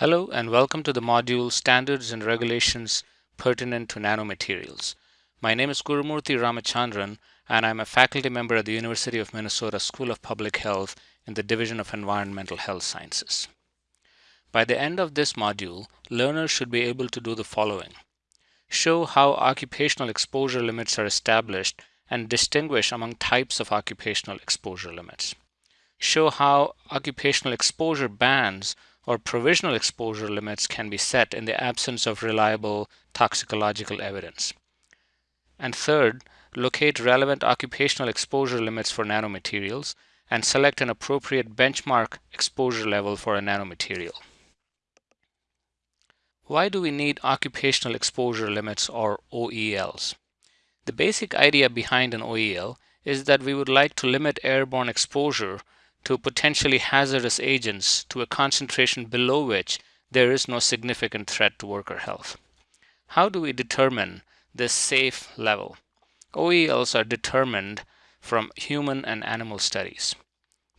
Hello and welcome to the module Standards and Regulations Pertinent to Nanomaterials. My name is Gurumurthy Ramachandran and I'm a faculty member at the University of Minnesota School of Public Health in the Division of Environmental Health Sciences. By the end of this module, learners should be able to do the following. Show how occupational exposure limits are established and distinguish among types of occupational exposure limits. Show how occupational exposure bands or provisional exposure limits can be set in the absence of reliable toxicological evidence. And third, locate relevant occupational exposure limits for nanomaterials and select an appropriate benchmark exposure level for a nanomaterial. Why do we need occupational exposure limits or OELs? The basic idea behind an OEL is that we would like to limit airborne exposure to potentially hazardous agents to a concentration below which there is no significant threat to worker health. How do we determine this safe level? OELs are determined from human and animal studies.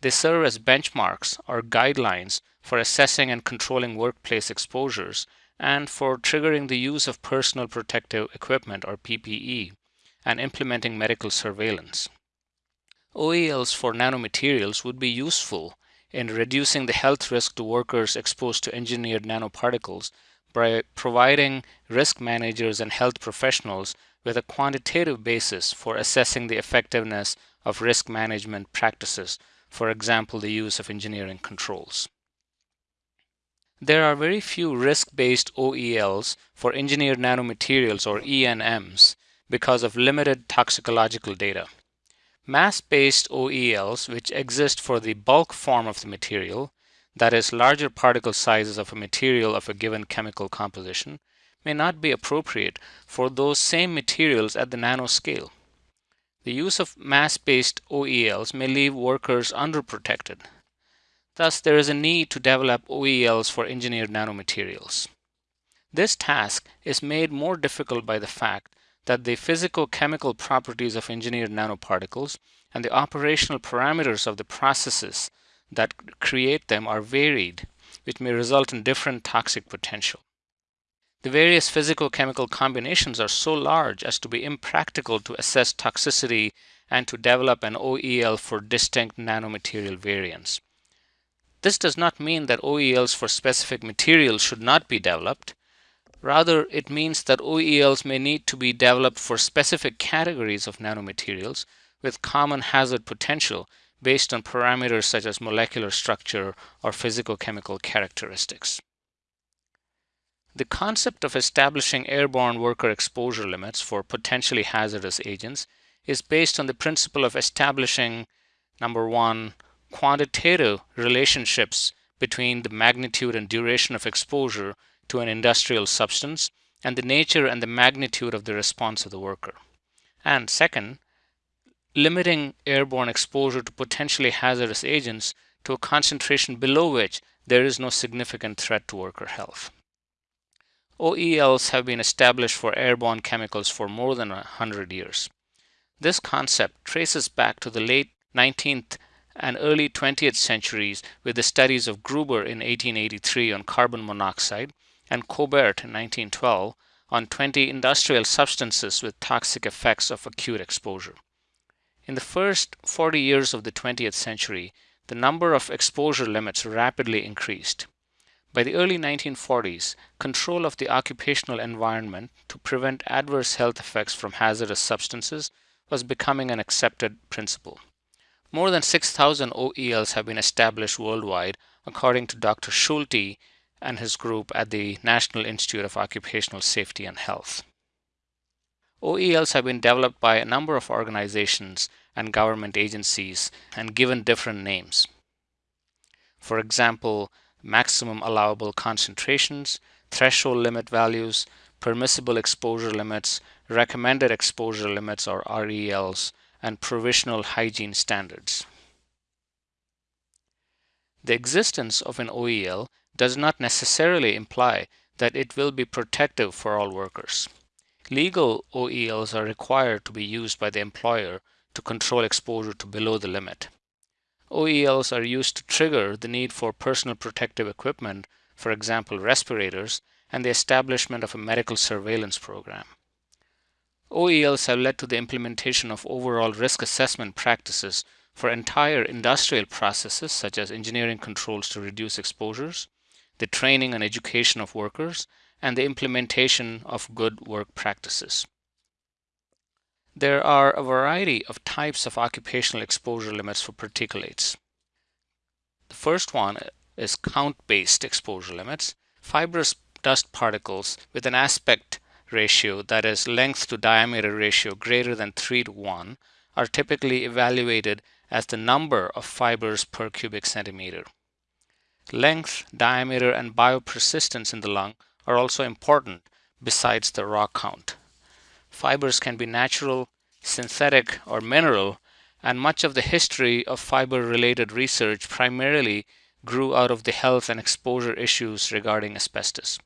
They serve as benchmarks or guidelines for assessing and controlling workplace exposures and for triggering the use of personal protective equipment or PPE and implementing medical surveillance. OELs for nanomaterials would be useful in reducing the health risk to workers exposed to engineered nanoparticles by providing risk managers and health professionals with a quantitative basis for assessing the effectiveness of risk management practices, for example, the use of engineering controls. There are very few risk-based OELs for engineered nanomaterials or ENMs because of limited toxicological data. Mass-based OELs, which exist for the bulk form of the material, that is larger particle sizes of a material of a given chemical composition, may not be appropriate for those same materials at the nanoscale. The use of mass-based OELs may leave workers underprotected. Thus, there is a need to develop OELs for engineered nanomaterials. This task is made more difficult by the fact that the physical-chemical properties of engineered nanoparticles and the operational parameters of the processes that create them are varied, which may result in different toxic potential. The various physical-chemical combinations are so large as to be impractical to assess toxicity and to develop an OEL for distinct nanomaterial variants. This does not mean that OELs for specific materials should not be developed. Rather, it means that OELs may need to be developed for specific categories of nanomaterials with common hazard potential based on parameters such as molecular structure or physicochemical characteristics. The concept of establishing airborne worker exposure limits for potentially hazardous agents is based on the principle of establishing number one, quantitative relationships between the magnitude and duration of exposure to an industrial substance and the nature and the magnitude of the response of the worker. And second, limiting airborne exposure to potentially hazardous agents to a concentration below which there is no significant threat to worker health. OELs have been established for airborne chemicals for more than 100 years. This concept traces back to the late 19th and early 20th centuries with the studies of Gruber in 1883 on carbon monoxide and Cobert in 1912 on 20 industrial substances with toxic effects of acute exposure. In the first 40 years of the 20th century, the number of exposure limits rapidly increased. By the early 1940s, control of the occupational environment to prevent adverse health effects from hazardous substances was becoming an accepted principle. More than 6,000 OELs have been established worldwide, according to Dr. Schulte and his group at the National Institute of Occupational Safety and Health. OELs have been developed by a number of organizations and government agencies and given different names. For example, maximum allowable concentrations, threshold limit values, permissible exposure limits, recommended exposure limits or RELs, and provisional hygiene standards. The existence of an OEL does not necessarily imply that it will be protective for all workers. Legal OELs are required to be used by the employer to control exposure to below the limit. OELs are used to trigger the need for personal protective equipment for example respirators, and the establishment of a medical surveillance program. OELs have led to the implementation of overall risk assessment practices for entire industrial processes such as engineering controls to reduce exposures, the training and education of workers, and the implementation of good work practices. There are a variety of types of occupational exposure limits for particulates. The first one is count-based exposure limits. Fibrous dust particles with an aspect ratio, that is length to diameter ratio greater than 3 to 1, are typically evaluated as the number of fibers per cubic centimeter. Length, diameter, and biopersistence in the lung are also important besides the raw count. Fibers can be natural, synthetic, or mineral, and much of the history of fiber related research primarily grew out of the health and exposure issues regarding asbestos.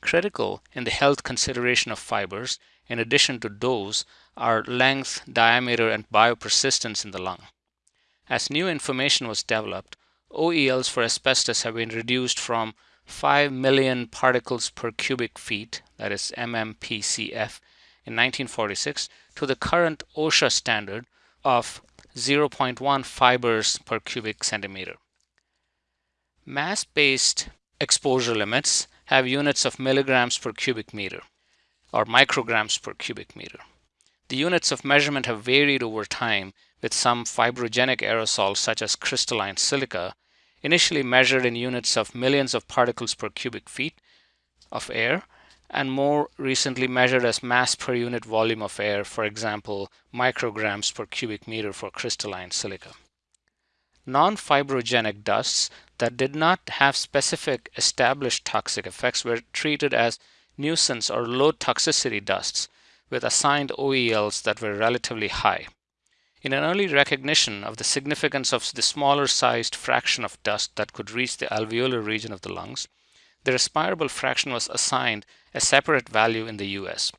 Critical in the health consideration of fibers, in addition to dose, are length, diameter, and biopersistence in the lung. As new information was developed, OELs for asbestos have been reduced from 5 million particles per cubic feet, that is MMPCF, in 1946 to the current OSHA standard of 0.1 fibers per cubic centimeter. Mass-based exposure limits have units of milligrams per cubic meter or micrograms per cubic meter. The units of measurement have varied over time with some fibrogenic aerosols such as crystalline silica initially measured in units of millions of particles per cubic feet of air and more recently measured as mass per unit volume of air, for example, micrograms per cubic meter for crystalline silica. Non-fibrogenic dusts that did not have specific established toxic effects were treated as nuisance or low toxicity dusts with assigned OELs that were relatively high. In an early recognition of the significance of the smaller sized fraction of dust that could reach the alveolar region of the lungs, the respirable fraction was assigned a separate value in the US.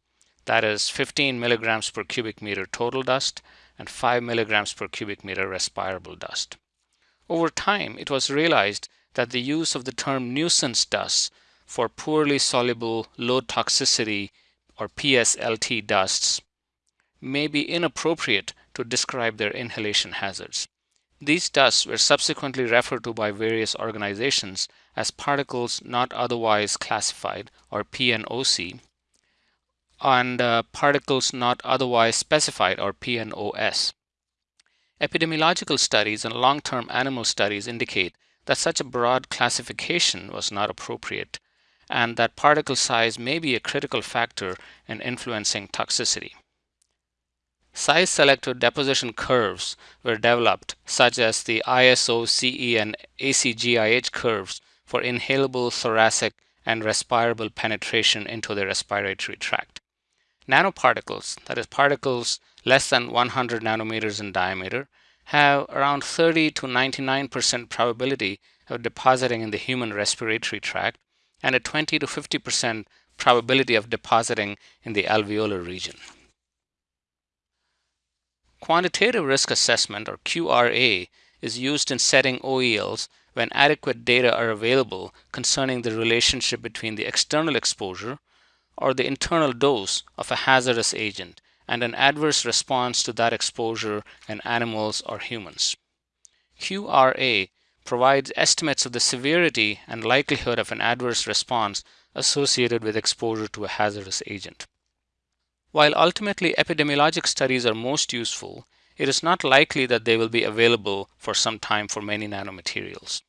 That is 15 milligrams per cubic meter total dust and 5 milligrams per cubic meter respirable dust. Over time, it was realized that the use of the term nuisance dust for poorly soluble low toxicity or PSLT dusts may be inappropriate to describe their inhalation hazards. These dusts were subsequently referred to by various organizations as particles not otherwise classified or PNOC and uh, particles not otherwise specified or PNOS. Epidemiological studies and long-term animal studies indicate that such a broad classification was not appropriate and that particle size may be a critical factor in influencing toxicity. Size selected deposition curves were developed, such as the ISO, CE, and ACGIH curves for inhalable thoracic and respirable penetration into the respiratory tract. Nanoparticles, that is particles less than 100 nanometers in diameter, have around 30 to 99% probability of depositing in the human respiratory tract and a 20 to 50% probability of depositing in the alveolar region. Quantitative risk assessment or QRA is used in setting OELs when adequate data are available concerning the relationship between the external exposure or the internal dose of a hazardous agent and an adverse response to that exposure in animals or humans. QRA provides estimates of the severity and likelihood of an adverse response associated with exposure to a hazardous agent. While ultimately epidemiologic studies are most useful, it is not likely that they will be available for some time for many nanomaterials.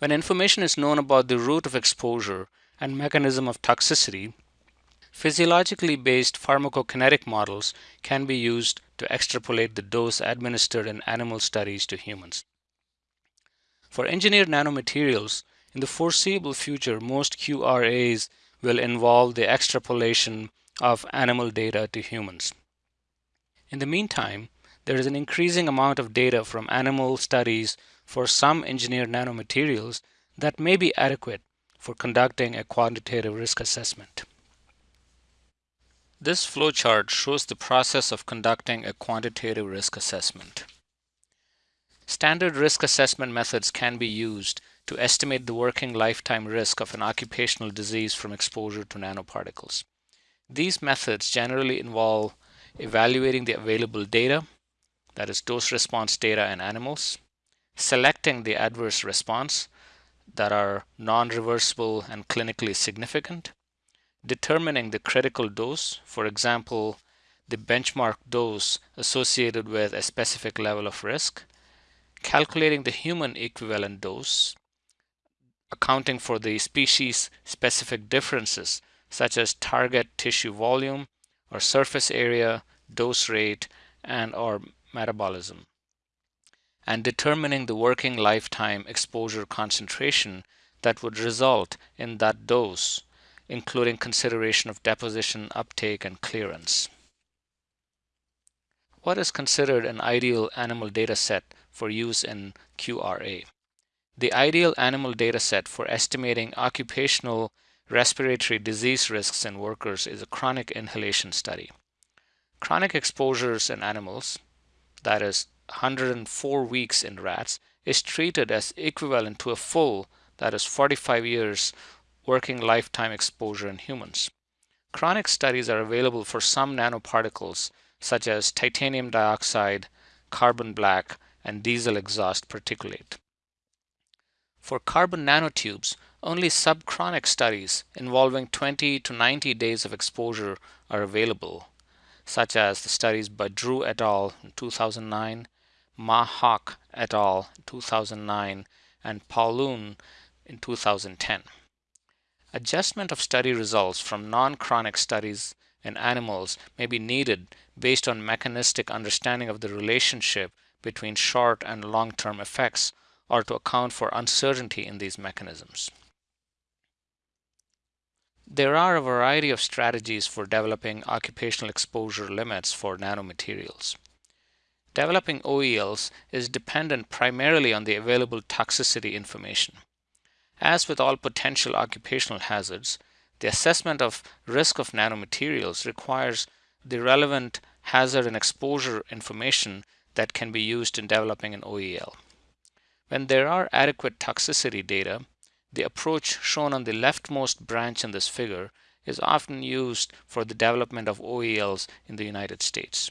When information is known about the route of exposure and mechanism of toxicity, physiologically based pharmacokinetic models can be used to extrapolate the dose administered in animal studies to humans. For engineered nanomaterials, in the foreseeable future, most QRAs will involve the extrapolation of animal data to humans. In the meantime, there is an increasing amount of data from animal studies for some engineered nanomaterials that may be adequate for conducting a quantitative risk assessment. This flowchart shows the process of conducting a quantitative risk assessment. Standard risk assessment methods can be used to estimate the working lifetime risk of an occupational disease from exposure to nanoparticles. These methods generally involve evaluating the available data, that is dose response data in animals, selecting the adverse response that are non-reversible and clinically significant, determining the critical dose, for example, the benchmark dose associated with a specific level of risk, calculating the human equivalent dose, accounting for the species specific differences such as target tissue volume or surface area, dose rate, and or metabolism, and determining the working lifetime exposure concentration that would result in that dose, including consideration of deposition, uptake, and clearance. What is considered an ideal animal data set for use in QRA? The ideal animal data set for estimating occupational respiratory disease risks in workers is a chronic inhalation study. Chronic exposures in animals, that is 104 weeks in rats, is treated as equivalent to a full, that is 45 years, working lifetime exposure in humans. Chronic studies are available for some nanoparticles such as titanium dioxide, carbon black, and diesel exhaust particulate. For carbon nanotubes, only subchronic studies involving 20 to 90 days of exposure are available, such as the studies by Drew et al. in 2009, Ma et al. in 2009, and Pauloon in 2010. Adjustment of study results from non-chronic studies in animals may be needed based on mechanistic understanding of the relationship between short and long-term effects or to account for uncertainty in these mechanisms. There are a variety of strategies for developing occupational exposure limits for nanomaterials. Developing OELs is dependent primarily on the available toxicity information. As with all potential occupational hazards, the assessment of risk of nanomaterials requires the relevant hazard and exposure information that can be used in developing an OEL. When there are adequate toxicity data, the approach shown on the leftmost branch in this figure is often used for the development of OELs in the United States.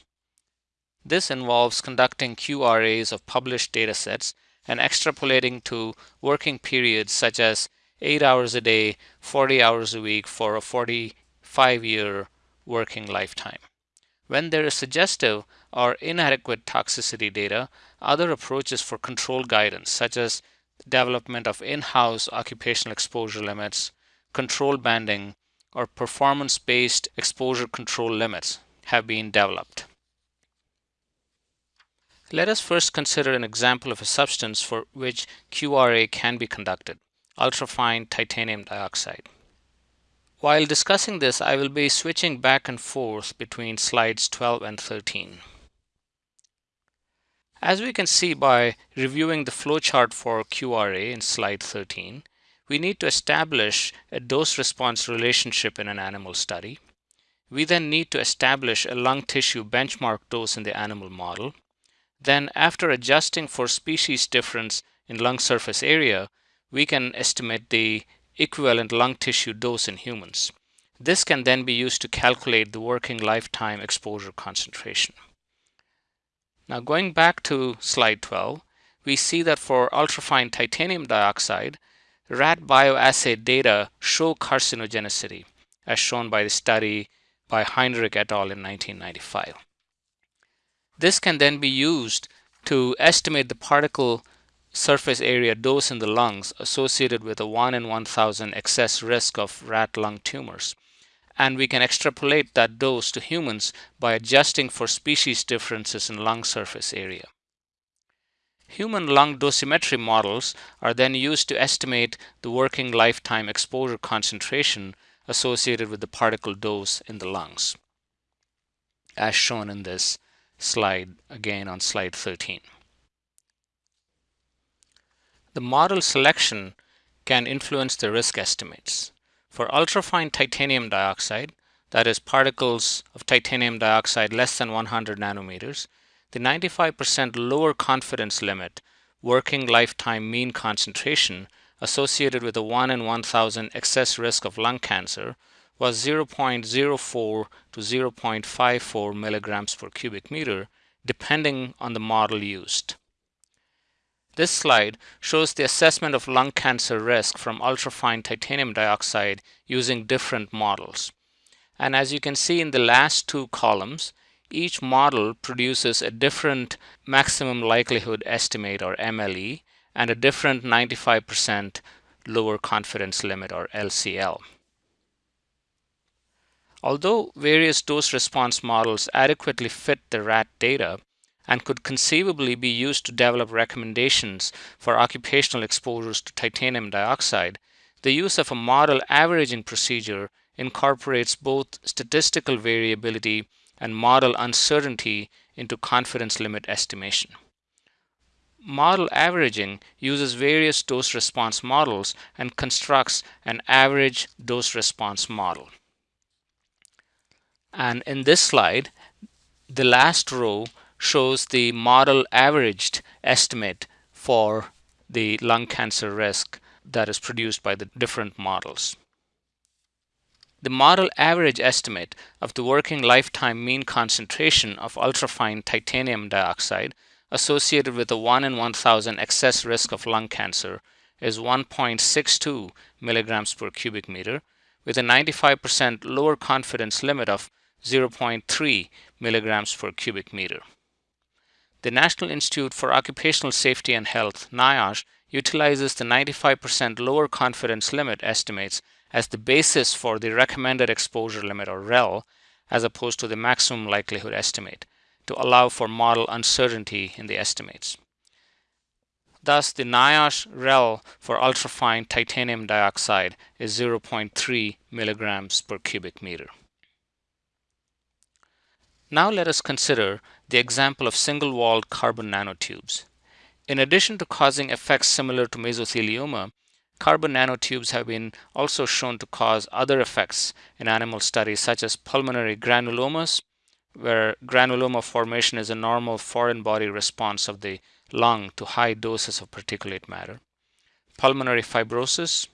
This involves conducting QRAs of published datasets and extrapolating to working periods such as 8 hours a day, 40 hours a week for a 45 year working lifetime. When there is suggestive or inadequate toxicity data, other approaches for control guidance, such as development of in-house occupational exposure limits, control banding, or performance-based exposure control limits have been developed. Let us first consider an example of a substance for which QRA can be conducted, ultrafine titanium dioxide. While discussing this, I will be switching back and forth between slides 12 and 13. As we can see by reviewing the flowchart for QRA in slide 13, we need to establish a dose-response relationship in an animal study. We then need to establish a lung tissue benchmark dose in the animal model. Then after adjusting for species difference in lung surface area, we can estimate the equivalent lung tissue dose in humans. This can then be used to calculate the working lifetime exposure concentration. Now going back to slide 12, we see that for ultrafine titanium dioxide, rat bioassay data show carcinogenicity, as shown by the study by Heinrich et al. in 1995. This can then be used to estimate the particle surface area dose in the lungs associated with a 1 in 1000 excess risk of rat lung tumors. And we can extrapolate that dose to humans by adjusting for species differences in lung surface area. Human lung dosimetry models are then used to estimate the working lifetime exposure concentration associated with the particle dose in the lungs, as shown in this slide again on slide 13. The model selection can influence the risk estimates. For ultrafine titanium dioxide, that is particles of titanium dioxide less than 100 nanometers, the 95% lower confidence limit working lifetime mean concentration associated with a 1 in 1000 excess risk of lung cancer was 0.04 to 0.54 milligrams per cubic meter, depending on the model used. This slide shows the assessment of lung cancer risk from ultrafine titanium dioxide using different models. And as you can see in the last two columns, each model produces a different maximum likelihood estimate or MLE and a different 95% lower confidence limit or LCL. Although various dose response models adequately fit the rat data and could conceivably be used to develop recommendations for occupational exposures to titanium dioxide, the use of a model averaging procedure incorporates both statistical variability and model uncertainty into confidence limit estimation. Model averaging uses various dose response models and constructs an average dose response model. And in this slide, the last row shows the model averaged estimate for the lung cancer risk that is produced by the different models. The model average estimate of the working lifetime mean concentration of ultrafine titanium dioxide associated with a 1 in 1000 excess risk of lung cancer is 1.62 milligrams per cubic meter with a 95% lower confidence limit of 0.3 milligrams per cubic meter. The National Institute for Occupational Safety and Health, NIOSH, utilizes the 95% lower confidence limit estimates as the basis for the recommended exposure limit or REL as opposed to the maximum likelihood estimate to allow for model uncertainty in the estimates. Thus, the NIOSH REL for ultrafine titanium dioxide is 0.3 milligrams per cubic meter. Now let us consider the example of single-walled carbon nanotubes. In addition to causing effects similar to mesothelioma, Carbon nanotubes have been also shown to cause other effects in animal studies such as pulmonary granulomas, where granuloma formation is a normal foreign body response of the lung to high doses of particulate matter, pulmonary fibrosis,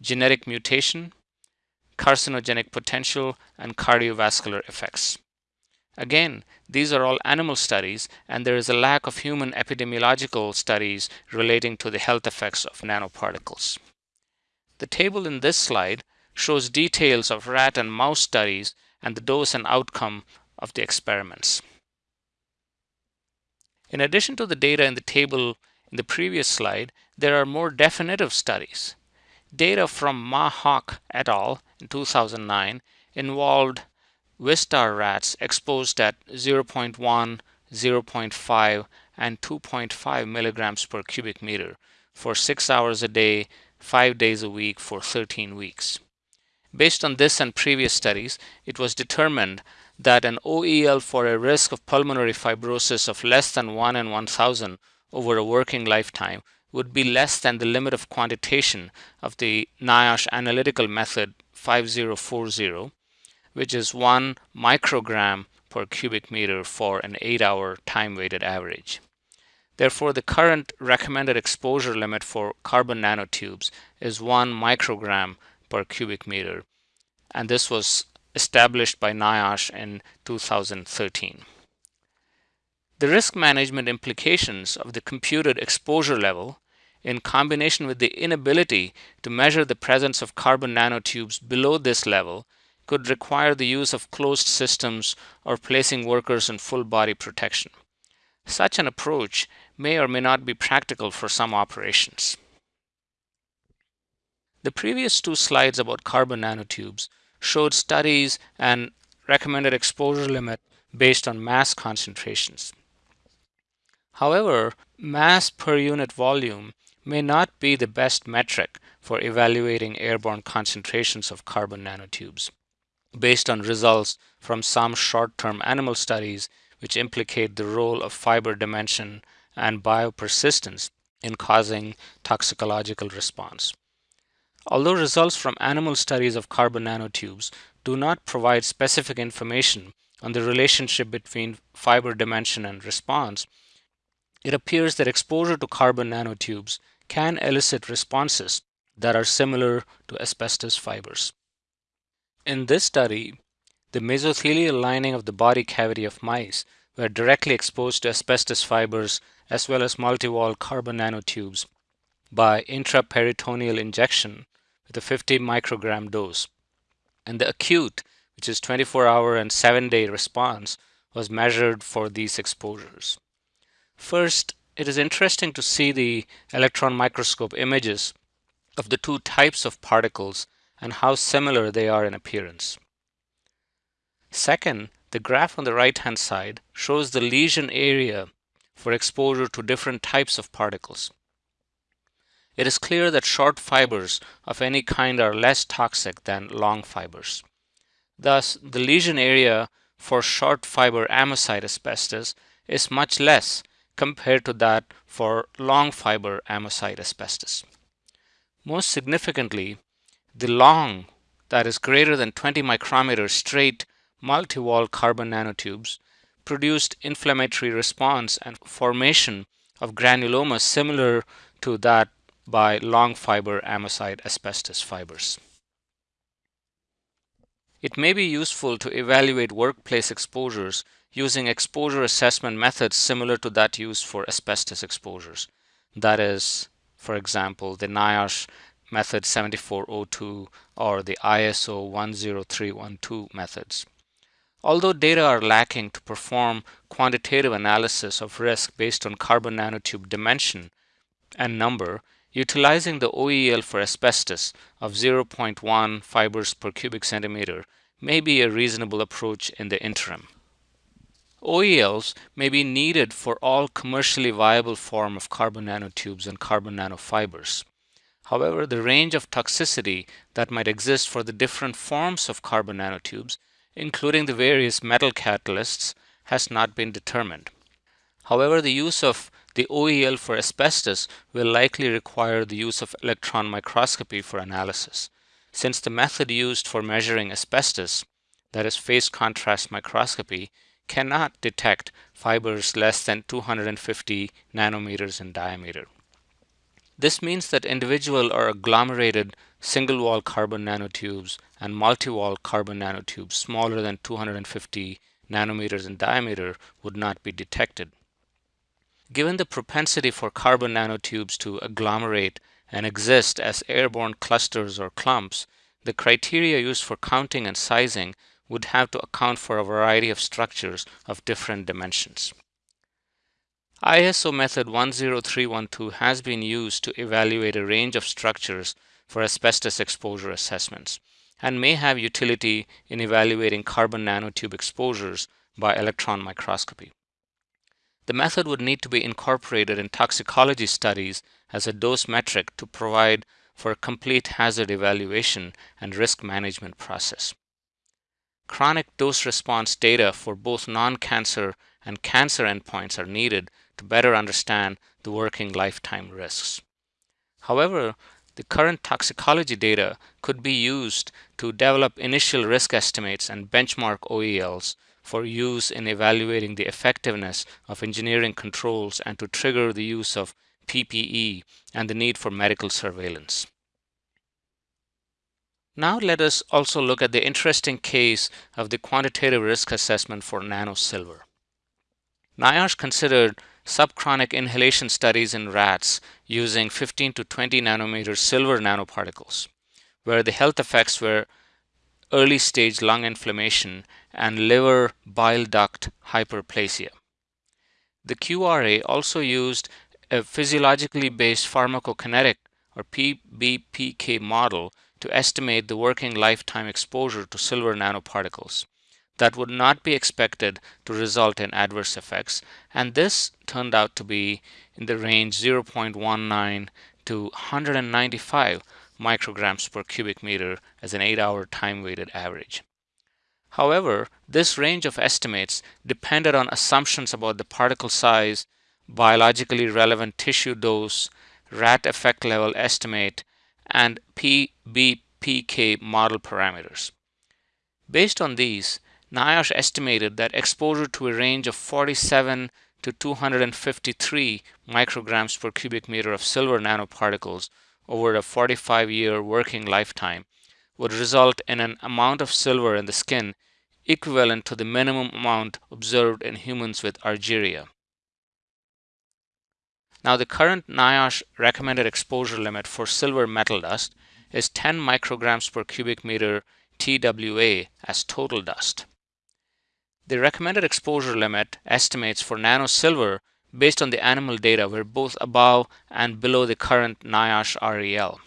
genetic mutation, carcinogenic potential, and cardiovascular effects. Again, these are all animal studies, and there is a lack of human epidemiological studies relating to the health effects of nanoparticles. The table in this slide shows details of rat and mouse studies and the dose and outcome of the experiments. In addition to the data in the table in the previous slide, there are more definitive studies. Data from Ma Hock et al. in 2009 involved Wistar rats exposed at 0.1, 0.5, and 2.5 milligrams per cubic meter for 6 hours a day, 5 days a week for 13 weeks. Based on this and previous studies, it was determined that an OEL for a risk of pulmonary fibrosis of less than 1 in 1000 over a working lifetime would be less than the limit of quantitation of the NIOSH analytical method 5040 which is 1 microgram per cubic meter for an 8-hour time-weighted average. Therefore, the current recommended exposure limit for carbon nanotubes is 1 microgram per cubic meter, and this was established by NIOSH in 2013. The risk management implications of the computed exposure level in combination with the inability to measure the presence of carbon nanotubes below this level could require the use of closed systems or placing workers in full body protection. Such an approach may or may not be practical for some operations. The previous two slides about carbon nanotubes showed studies and recommended exposure limit based on mass concentrations. However, mass per unit volume may not be the best metric for evaluating airborne concentrations of carbon nanotubes based on results from some short-term animal studies which implicate the role of fiber dimension and biopersistence in causing toxicological response. Although results from animal studies of carbon nanotubes do not provide specific information on the relationship between fiber dimension and response, it appears that exposure to carbon nanotubes can elicit responses that are similar to asbestos fibers. In this study, the mesothelial lining of the body cavity of mice were directly exposed to asbestos fibers as well as multi-wall carbon nanotubes by intraperitoneal injection with a 50 microgram dose. And the acute, which is 24 hour and 7 day response, was measured for these exposures. First, it is interesting to see the electron microscope images of the two types of particles and how similar they are in appearance. Second, the graph on the right hand side shows the lesion area for exposure to different types of particles. It is clear that short fibers of any kind are less toxic than long fibers. Thus, the lesion area for short fiber amosite asbestos is much less compared to that for long fiber amosite asbestos. Most significantly, the long, that is greater than 20 micrometer straight multi-wall carbon nanotubes produced inflammatory response and formation of granuloma similar to that by long fiber amosite asbestos fibers. It may be useful to evaluate workplace exposures using exposure assessment methods similar to that used for asbestos exposures. That is, for example, the NIOSH method 7402 or the ISO 10312 methods. Although data are lacking to perform quantitative analysis of risk based on carbon nanotube dimension and number, utilizing the OEL for asbestos of 0.1 fibers per cubic centimeter may be a reasonable approach in the interim. OELs may be needed for all commercially viable form of carbon nanotubes and carbon nanofibers. However, the range of toxicity that might exist for the different forms of carbon nanotubes including the various metal catalysts, has not been determined. However, the use of the OEL for asbestos will likely require the use of electron microscopy for analysis, since the method used for measuring asbestos, that is phase contrast microscopy, cannot detect fibers less than 250 nanometers in diameter. This means that individual or agglomerated single-wall carbon nanotubes and multi-wall carbon nanotubes smaller than 250 nanometers in diameter would not be detected. Given the propensity for carbon nanotubes to agglomerate and exist as airborne clusters or clumps, the criteria used for counting and sizing would have to account for a variety of structures of different dimensions. ISO method 10312 has been used to evaluate a range of structures for asbestos exposure assessments and may have utility in evaluating carbon nanotube exposures by electron microscopy. The method would need to be incorporated in toxicology studies as a dose metric to provide for a complete hazard evaluation and risk management process. Chronic dose response data for both non-cancer and cancer endpoints are needed to better understand the working lifetime risks. However, the current toxicology data could be used to develop initial risk estimates and benchmark OELs for use in evaluating the effectiveness of engineering controls and to trigger the use of PPE and the need for medical surveillance. Now let us also look at the interesting case of the quantitative risk assessment for nanosilver. NIOSH considered subchronic inhalation studies in rats using 15 to 20 nanometer silver nanoparticles, where the health effects were early stage lung inflammation and liver bile duct hyperplasia. The QRA also used a physiologically based pharmacokinetic or PBPK model to estimate the working lifetime exposure to silver nanoparticles that would not be expected to result in adverse effects. And this turned out to be in the range 0.19 to 195 micrograms per cubic meter as an 8-hour time-weighted average. However, this range of estimates depended on assumptions about the particle size, biologically relevant tissue dose, rat effect level estimate, and PBPK model parameters. Based on these, NIOSH estimated that exposure to a range of 47 to 253 micrograms per cubic meter of silver nanoparticles over a 45 year working lifetime would result in an amount of silver in the skin equivalent to the minimum amount observed in humans with argyria. Now the current NIOSH recommended exposure limit for silver metal dust is 10 micrograms per cubic meter TWA as total dust. The recommended exposure limit estimates for nano silver based on the animal data were both above and below the current NIOSH REL.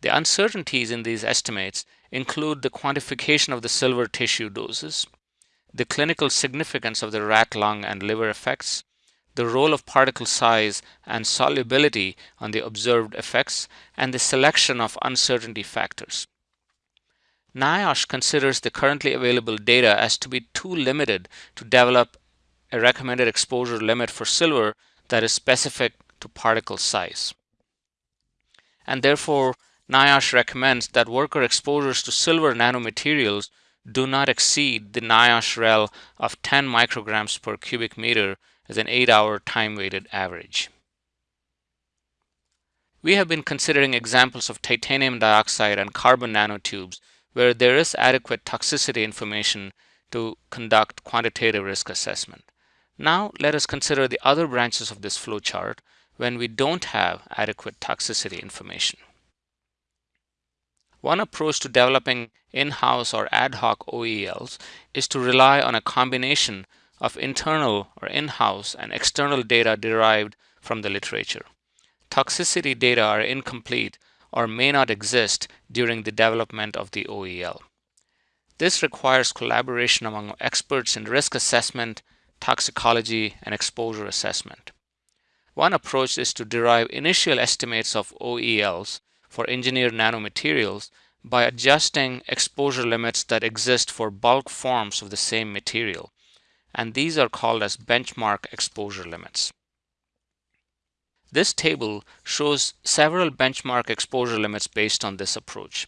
The uncertainties in these estimates include the quantification of the silver tissue doses, the clinical significance of the rat lung and liver effects, the role of particle size and solubility on the observed effects, and the selection of uncertainty factors. NIOSH considers the currently available data as to be too limited to develop a recommended exposure limit for silver that is specific to particle size. And therefore, NIOSH recommends that worker exposures to silver nanomaterials do not exceed the NIOSH REL of 10 micrograms per cubic meter as an 8-hour time-weighted average. We have been considering examples of titanium dioxide and carbon nanotubes where there is adequate toxicity information to conduct quantitative risk assessment. Now let us consider the other branches of this flowchart when we don't have adequate toxicity information. One approach to developing in-house or ad hoc OELs is to rely on a combination of internal or in-house and external data derived from the literature. Toxicity data are incomplete or may not exist during the development of the OEL. This requires collaboration among experts in risk assessment, toxicology, and exposure assessment. One approach is to derive initial estimates of OELs for engineered nanomaterials by adjusting exposure limits that exist for bulk forms of the same material and these are called as benchmark exposure limits. This table shows several benchmark exposure limits based on this approach.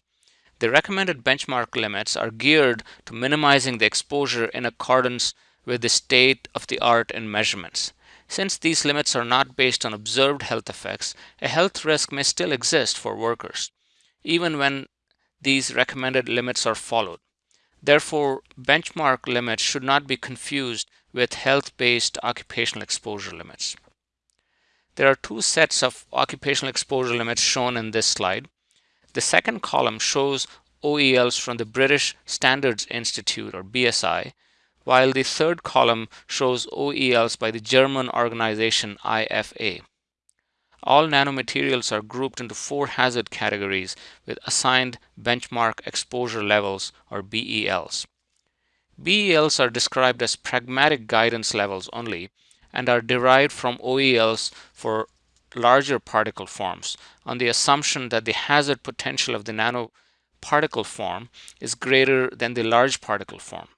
The recommended benchmark limits are geared to minimizing the exposure in accordance with the state of the art in measurements. Since these limits are not based on observed health effects, a health risk may still exist for workers, even when these recommended limits are followed. Therefore, benchmark limits should not be confused with health-based occupational exposure limits. There are two sets of occupational exposure limits shown in this slide. The second column shows OELs from the British Standards Institute or BSI, while the third column shows OELs by the German organization IFA. All nanomaterials are grouped into four hazard categories with assigned benchmark exposure levels or BELs. BELs are described as pragmatic guidance levels only and are derived from OELs for larger particle forms on the assumption that the hazard potential of the nanoparticle form is greater than the large particle form.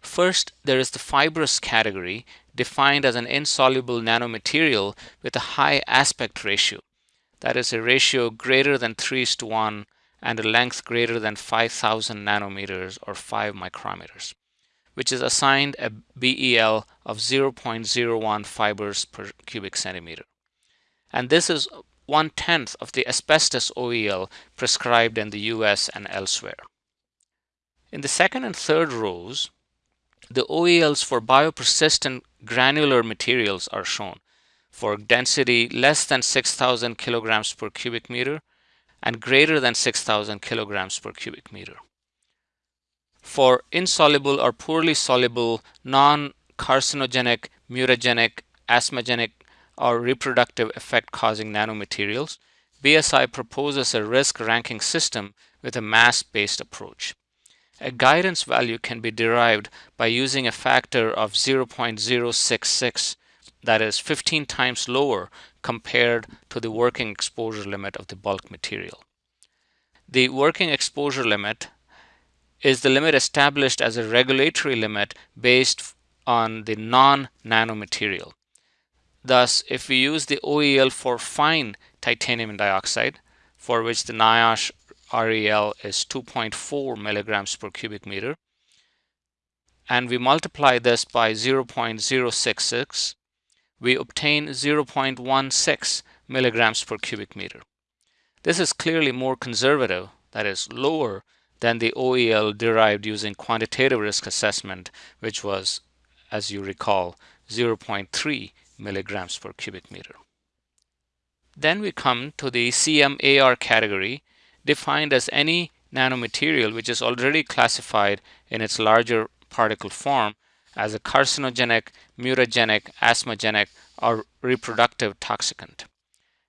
First, there is the fibrous category defined as an insoluble nanomaterial with a high aspect ratio. That is a ratio greater than 3 to 1 and a length greater than 5000 nanometers or 5 micrometers, which is assigned a BEL of 0.01 fibers per cubic centimeter. And this is one tenth of the asbestos OEL prescribed in the US and elsewhere. In the second and third rows, the OELs for biopersistent granular materials are shown for density less than 6,000 kilograms per cubic meter and greater than 6,000 kilograms per cubic meter. For insoluble or poorly soluble non-carcinogenic, mutagenic, asthmagenic, or reproductive effect causing nanomaterials, BSI proposes a risk ranking system with a mass-based approach. A guidance value can be derived by using a factor of 0.066 that is 15 times lower compared to the working exposure limit of the bulk material. The working exposure limit is the limit established as a regulatory limit based on the non-nanomaterial. Thus, if we use the OEL for fine titanium dioxide, for which the NIOSH REL is 2.4 milligrams per cubic meter. and we multiply this by 0.066, we obtain 0.16 milligrams per cubic meter. This is clearly more conservative, that is lower than the OEL derived using quantitative risk assessment, which was, as you recall, 0.3 milligrams per cubic meter. Then we come to the CMAR category, defined as any nanomaterial which is already classified in its larger particle form as a carcinogenic, mutagenic, asthmagenic, or reproductive toxicant.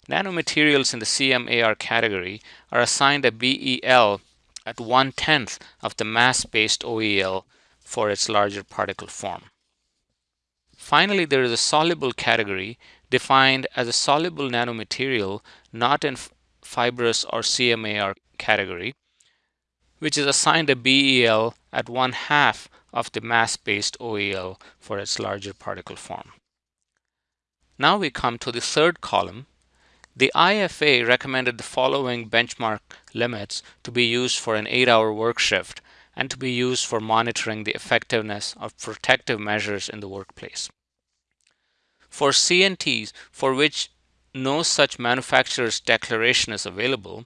Nanomaterials in the CMAR category are assigned a BEL at one tenth of the mass-based OEL for its larger particle form. Finally, there is a soluble category defined as a soluble nanomaterial not in fibrous or CMAR category, which is assigned a BEL at one half of the mass-based OEL for its larger particle form. Now we come to the third column. The IFA recommended the following benchmark limits to be used for an 8-hour work shift and to be used for monitoring the effectiveness of protective measures in the workplace. For CNTs for which no such manufacturer's declaration is available,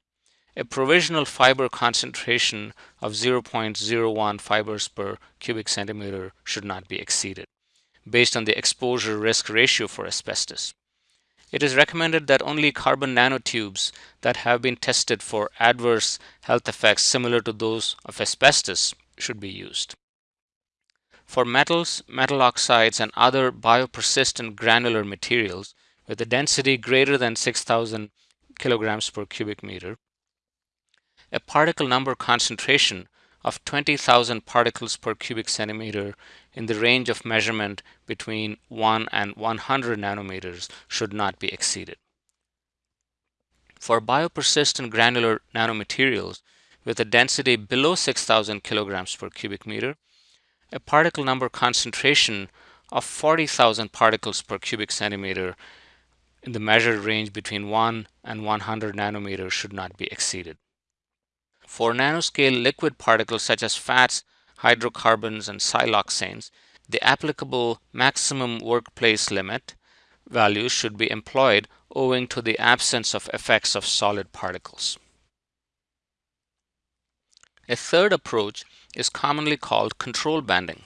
a provisional fiber concentration of 0.01 fibers per cubic centimeter should not be exceeded based on the exposure risk ratio for asbestos. It is recommended that only carbon nanotubes that have been tested for adverse health effects similar to those of asbestos should be used. For metals, metal oxides, and other biopersistent granular materials with a density greater than 6000 kilograms per cubic meter, a particle number concentration of 20,000 particles per cubic centimeter in the range of measurement between 1 and 100 nanometers should not be exceeded. For biopersistent granular nanomaterials with a density below 6,000 kilograms per cubic meter, a particle number concentration of 40,000 particles per cubic centimeter in the measured range between 1 and 100 nanometers should not be exceeded. For nanoscale liquid particles such as fats, hydrocarbons, and siloxanes, the applicable maximum workplace limit values should be employed owing to the absence of effects of solid particles. A third approach is commonly called control banding.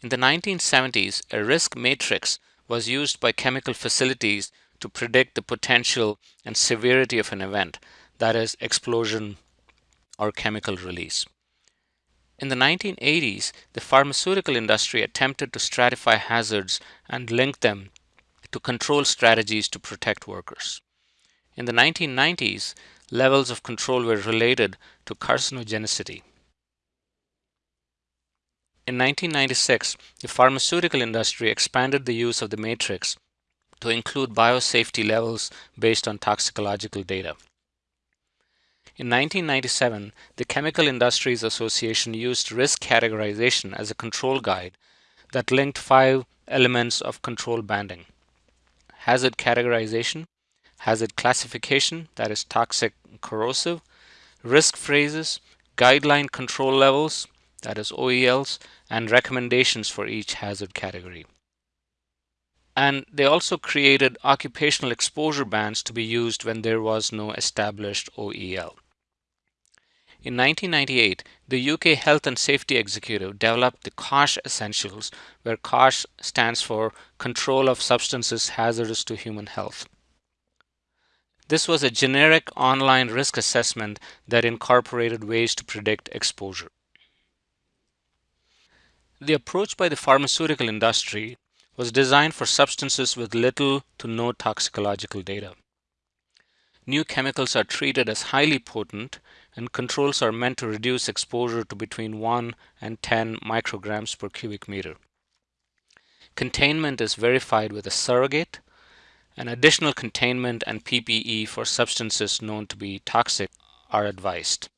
In the 1970s, a risk matrix was used by chemical facilities to predict the potential and severity of an event, that is, explosion or chemical release. In the 1980s, the pharmaceutical industry attempted to stratify hazards and link them to control strategies to protect workers. In the 1990s, levels of control were related to carcinogenicity. In 1996, the pharmaceutical industry expanded the use of the matrix to include biosafety levels based on toxicological data. In 1997, the Chemical Industries Association used risk categorization as a control guide that linked five elements of control banding. Hazard categorization, hazard classification, that is toxic corrosive, risk phrases, guideline control levels, that is OELs, and recommendations for each hazard category. And they also created occupational exposure bands to be used when there was no established OEL. In 1998, the UK Health and Safety Executive developed the COSHH Essentials, where COSHH stands for Control of Substances Hazardous to Human Health. This was a generic online risk assessment that incorporated ways to predict exposure. The approach by the pharmaceutical industry was designed for substances with little to no toxicological data. New chemicals are treated as highly potent and controls are meant to reduce exposure to between 1 and 10 micrograms per cubic meter. Containment is verified with a surrogate, and additional containment and PPE for substances known to be toxic are advised.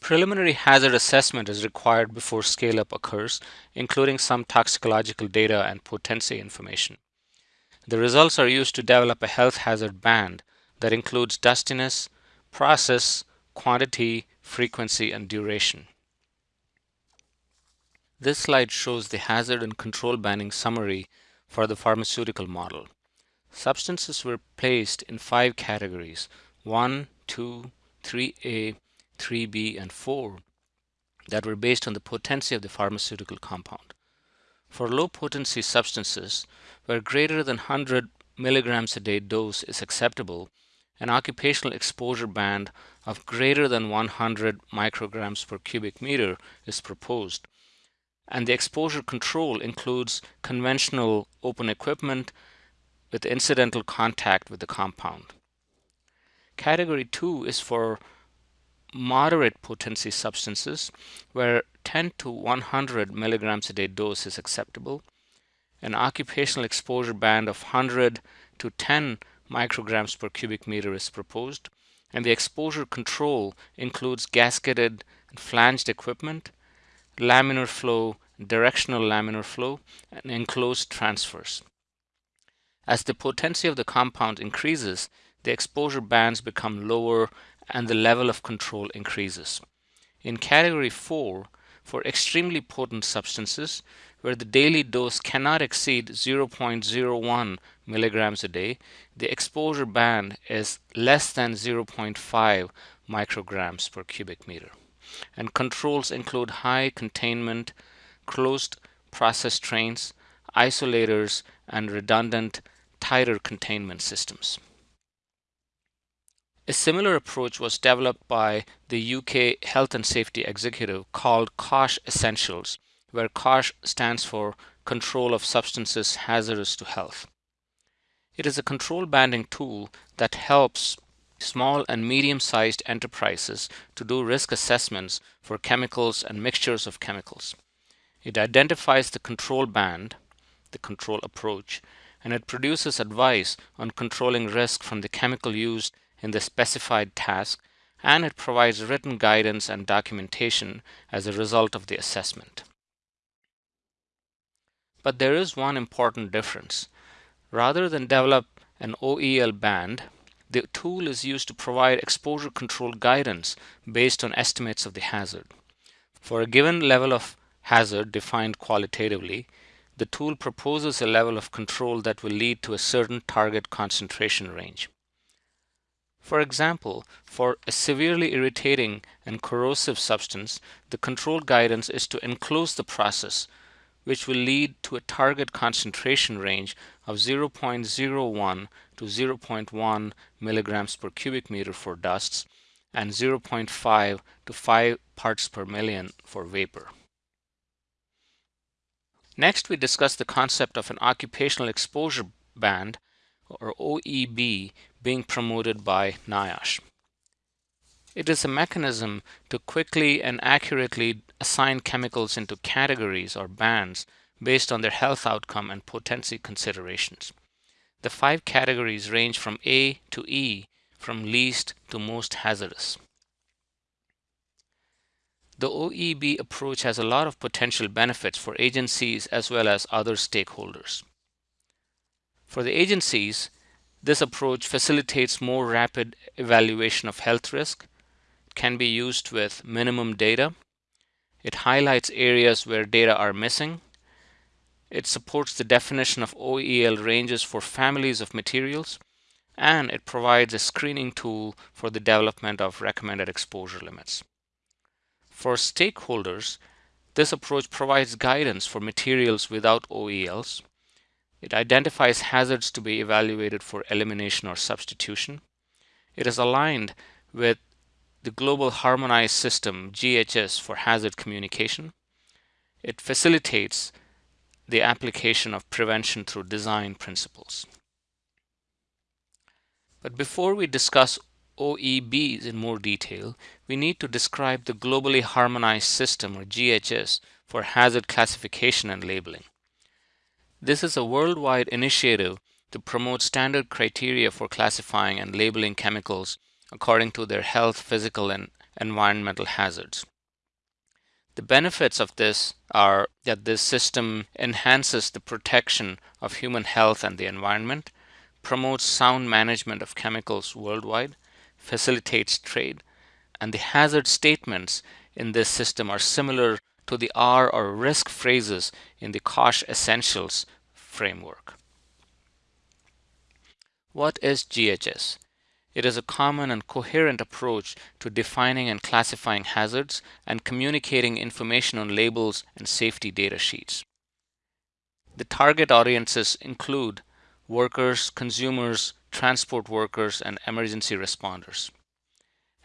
Preliminary hazard assessment is required before scale-up occurs, including some toxicological data and potency information. The results are used to develop a health hazard band that includes dustiness, process, quantity, frequency, and duration. This slide shows the hazard and control banding summary for the pharmaceutical model. Substances were placed in five categories 1, 2, 3A, 3B, and 4 that were based on the potency of the pharmaceutical compound. For low potency substances, where greater than 100 milligrams a day dose is acceptable, an occupational exposure band of greater than 100 micrograms per cubic meter is proposed. And the exposure control includes conventional open equipment with incidental contact with the compound. Category 2 is for moderate potency substances where 10 to 100 milligrams a day dose is acceptable. An occupational exposure band of 100 to 10 micrograms per cubic meter is proposed, and the exposure control includes gasketed and flanged equipment, laminar flow, directional laminar flow, and enclosed transfers. As the potency of the compound increases, the exposure bands become lower and the level of control increases. In category 4, for extremely potent substances, where the daily dose cannot exceed 0.01 milligrams a day, the exposure band is less than 0.5 micrograms per cubic meter. And controls include high containment, closed process trains, isolators, and redundant tighter containment systems. A similar approach was developed by the UK Health and Safety Executive called COSHH Essentials, where COSHH stands for Control of Substances Hazardous to Health. It is a control banding tool that helps small and medium-sized enterprises to do risk assessments for chemicals and mixtures of chemicals. It identifies the control band, the control approach, and it produces advice on controlling risk from the chemical used in the specified task, and it provides written guidance and documentation as a result of the assessment. But there is one important difference. Rather than develop an OEL band, the tool is used to provide exposure control guidance based on estimates of the hazard. For a given level of hazard defined qualitatively, the tool proposes a level of control that will lead to a certain target concentration range. For example, for a severely irritating and corrosive substance, the control guidance is to enclose the process, which will lead to a target concentration range of 0.01 to 0.1 milligrams per cubic meter for dusts and 0.5 to 5 parts per million for vapor. Next, we discuss the concept of an occupational exposure band or OEB being promoted by NIOSH. It is a mechanism to quickly and accurately assign chemicals into categories or bands based on their health outcome and potency considerations. The five categories range from A to E, from least to most hazardous. The OEB approach has a lot of potential benefits for agencies as well as other stakeholders. For the agencies, this approach facilitates more rapid evaluation of health risk, can be used with minimum data. It highlights areas where data are missing. It supports the definition of OEL ranges for families of materials, and it provides a screening tool for the development of recommended exposure limits. For stakeholders, this approach provides guidance for materials without OELs. It identifies hazards to be evaluated for elimination or substitution. It is aligned with the Global Harmonized System GHS for hazard communication. It facilitates the application of prevention through design principles. But before we discuss OEBs in more detail, we need to describe the Globally Harmonized System or GHS for hazard classification and labeling. This is a worldwide initiative to promote standard criteria for classifying and labeling chemicals according to their health, physical, and environmental hazards. The benefits of this are that this system enhances the protection of human health and the environment, promotes sound management of chemicals worldwide, facilitates trade, and the hazard statements in this system are similar to the R or risk phrases in the COSHH Essentials framework. What is GHS? It is a common and coherent approach to defining and classifying hazards and communicating information on labels and safety data sheets. The target audiences include workers, consumers, transport workers, and emergency responders.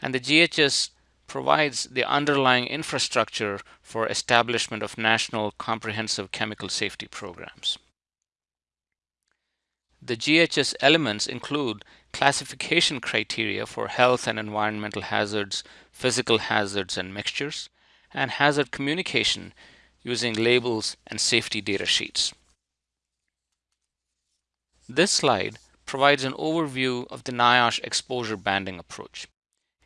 And the GHS provides the underlying infrastructure for establishment of national comprehensive chemical safety programs. The GHS elements include classification criteria for health and environmental hazards, physical hazards and mixtures, and hazard communication using labels and safety data sheets. This slide provides an overview of the NIOSH exposure banding approach.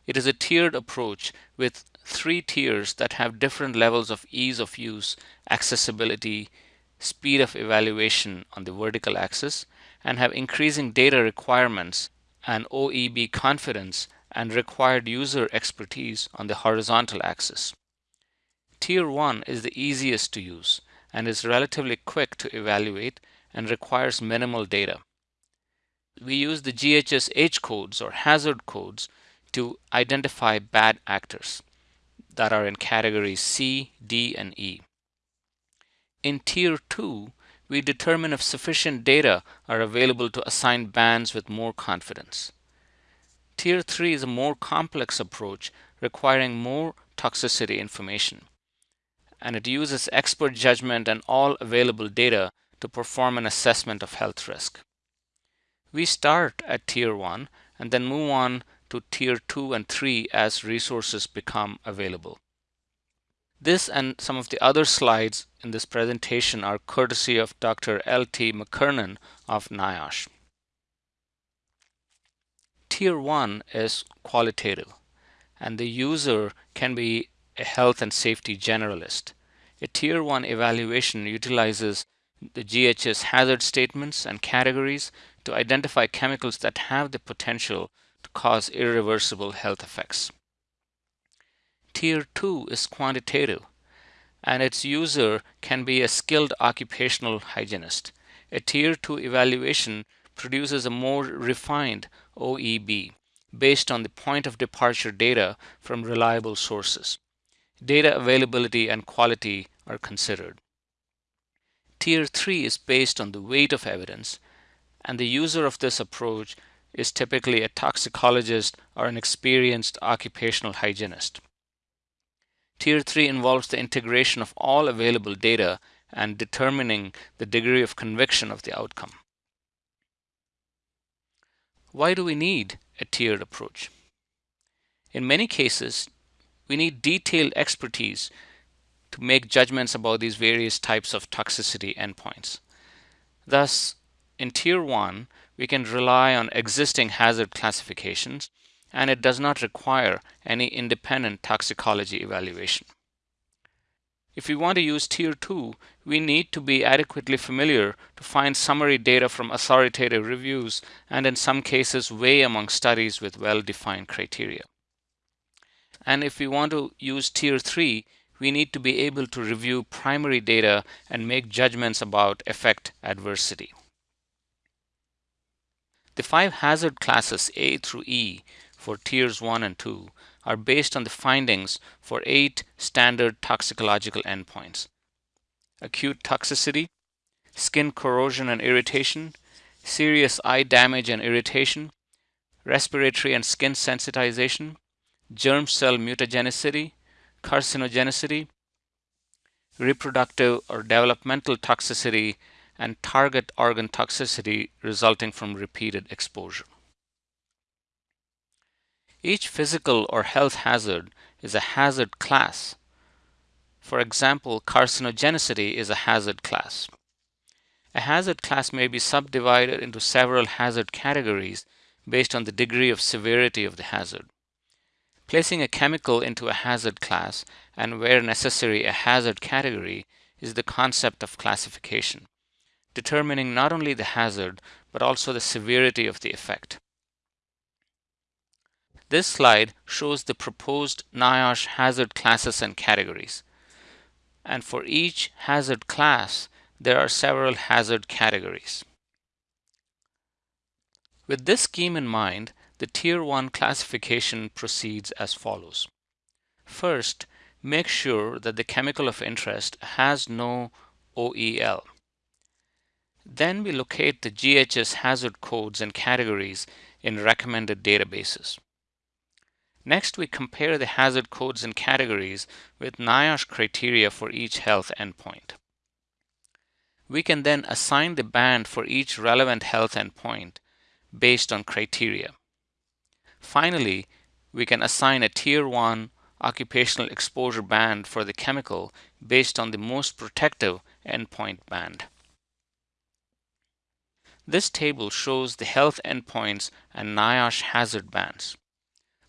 It is a tiered approach with three tiers that have different levels of ease of use, accessibility, speed of evaluation on the vertical axis, and have increasing data requirements and OEB confidence and required user expertise on the horizontal axis. Tier 1 is the easiest to use and is relatively quick to evaluate and requires minimal data. We use the GHS H codes or hazard codes to identify bad actors that are in categories C, D, and E. In Tier 2, we determine if sufficient data are available to assign bands with more confidence. Tier 3 is a more complex approach requiring more toxicity information, and it uses expert judgment and all available data to perform an assessment of health risk. We start at tier 1 and then move on to tier 2 and 3 as resources become available. This and some of the other slides in this presentation are courtesy of Dr. L.T. McKernan of NIOSH. Tier 1 is qualitative and the user can be a health and safety generalist. A Tier 1 evaluation utilizes the GHS hazard statements and categories to identify chemicals that have the potential to cause irreversible health effects. Tier 2 is quantitative and its user can be a skilled occupational hygienist. A Tier 2 evaluation produces a more refined OEB based on the point of departure data from reliable sources. Data availability and quality are considered. Tier 3 is based on the weight of evidence, and the user of this approach is typically a toxicologist or an experienced occupational hygienist. Tier 3 involves the integration of all available data and determining the degree of conviction of the outcome. Why do we need a tiered approach? In many cases, we need detailed expertise to make judgments about these various types of toxicity endpoints. Thus, in Tier 1, we can rely on existing hazard classifications and it does not require any independent toxicology evaluation. If we want to use Tier 2, we need to be adequately familiar to find summary data from authoritative reviews and in some cases weigh among studies with well-defined criteria. And if we want to use Tier 3, we need to be able to review primary data and make judgments about effect adversity. The five hazard classes A through E for tiers 1 and 2 are based on the findings for eight standard toxicological endpoints. Acute toxicity, skin corrosion and irritation, serious eye damage and irritation, respiratory and skin sensitization, germ cell mutagenicity, carcinogenicity, reproductive or developmental toxicity, and target organ toxicity resulting from repeated exposure. Each physical or health hazard is a hazard class. For example, carcinogenicity is a hazard class. A hazard class may be subdivided into several hazard categories based on the degree of severity of the hazard. Placing a chemical into a hazard class and where necessary a hazard category is the concept of classification, determining not only the hazard but also the severity of the effect. This slide shows the proposed NIOSH hazard classes and categories. and for each hazard class, there are several hazard categories. With this scheme in mind, the Tier 1 classification proceeds as follows. First, make sure that the chemical of interest has no OEL. Then we locate the GHS hazard codes and categories in recommended databases. Next, we compare the hazard codes and categories with NIOSH criteria for each health endpoint. We can then assign the band for each relevant health endpoint based on criteria. Finally, we can assign a Tier 1 occupational exposure band for the chemical based on the most protective endpoint band. This table shows the health endpoints and NIOSH hazard bands.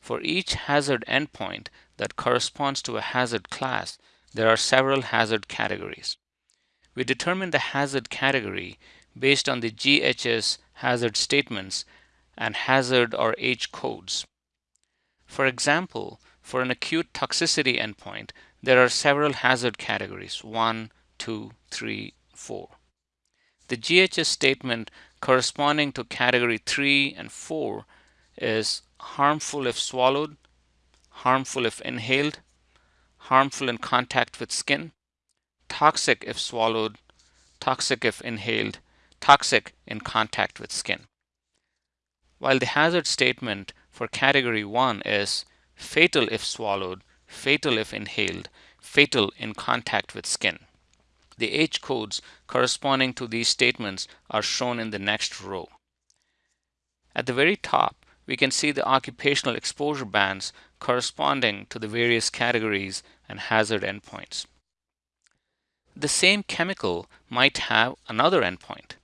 For each hazard endpoint that corresponds to a hazard class, there are several hazard categories. We determine the hazard category based on the GHS hazard statements and hazard or H codes. For example, for an acute toxicity endpoint, there are several hazard categories 1, 2, 3, 4. The GHS statement corresponding to category 3 and 4 is harmful if swallowed, harmful if inhaled, harmful in contact with skin, toxic if swallowed, toxic if inhaled, toxic in contact with skin. While the hazard statement for category 1 is fatal if swallowed, fatal if inhaled, fatal in contact with skin. The H codes corresponding to these statements are shown in the next row. At the very top, we can see the occupational exposure bands corresponding to the various categories and hazard endpoints. The same chemical might have another endpoint.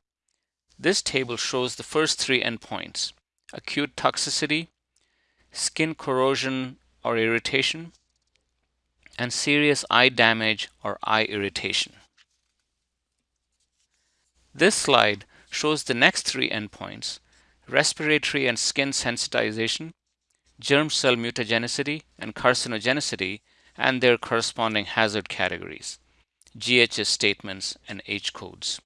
This table shows the first three endpoints, acute toxicity, skin corrosion or irritation, and serious eye damage or eye irritation. This slide shows the next three endpoints, respiratory and skin sensitization, germ cell mutagenicity and carcinogenicity, and their corresponding hazard categories, GHS statements and H codes.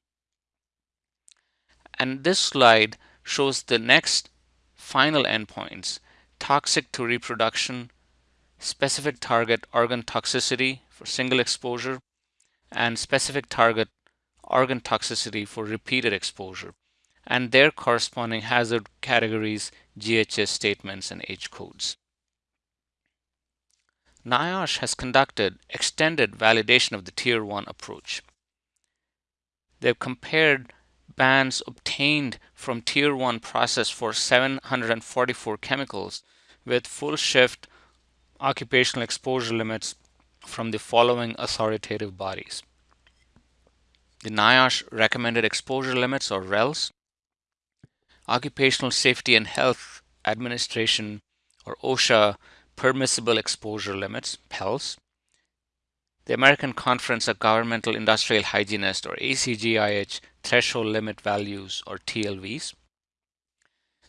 And this slide shows the next final endpoints, toxic to reproduction, specific target organ toxicity for single exposure, and specific target organ toxicity for repeated exposure, and their corresponding hazard categories, GHS statements, and H codes. NIOSH has conducted extended validation of the Tier 1 approach. They've compared bands obtained from Tier 1 process for 744 chemicals with full shift occupational exposure limits from the following authoritative bodies. The NIOSH recommended exposure limits or RELs, Occupational Safety and Health Administration or OSHA permissible exposure limits, PELs, the American Conference of Governmental Industrial Hygienists or ACGIH threshold limit values or TLVs,